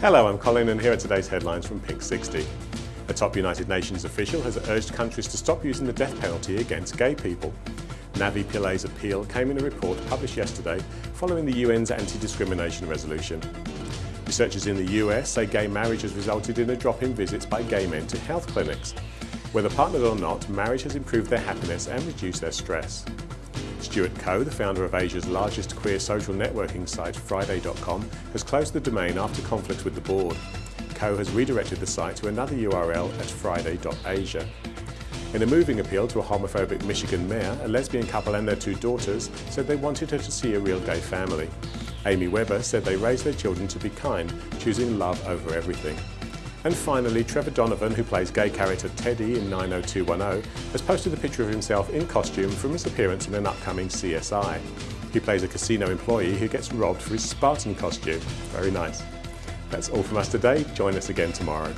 Hello, I'm Colin and here are today's headlines from Pink 60. A top United Nations official has urged countries to stop using the death penalty against gay people. Navi Pillay's appeal came in a report published yesterday following the UN's anti-discrimination resolution. Researchers in the US say gay marriage has resulted in a drop in visits by gay men to health clinics. Whether partnered or not, marriage has improved their happiness and reduced their stress. Stuart Koe, the founder of Asia's largest queer social networking site, Fridae.com, has closed the domain after conflict with the board. Koe has redirected the site to another URL at fridae.asia. In a moving appeal to a homophobic Michigan mayor, a lesbian couple and their two daughters said they wanted her to see a real gay family. Amy Webber said they raised their children to be kind, choosing love over everything. And finally, Trevor Donovan, who plays gay character Teddy in 90210, has posted a picture of himself in costume from his appearance in an upcoming CSI. He plays a casino employee who gets robbed for his Spartan costume. Very nice. That's all from us today. Join us again tomorrow.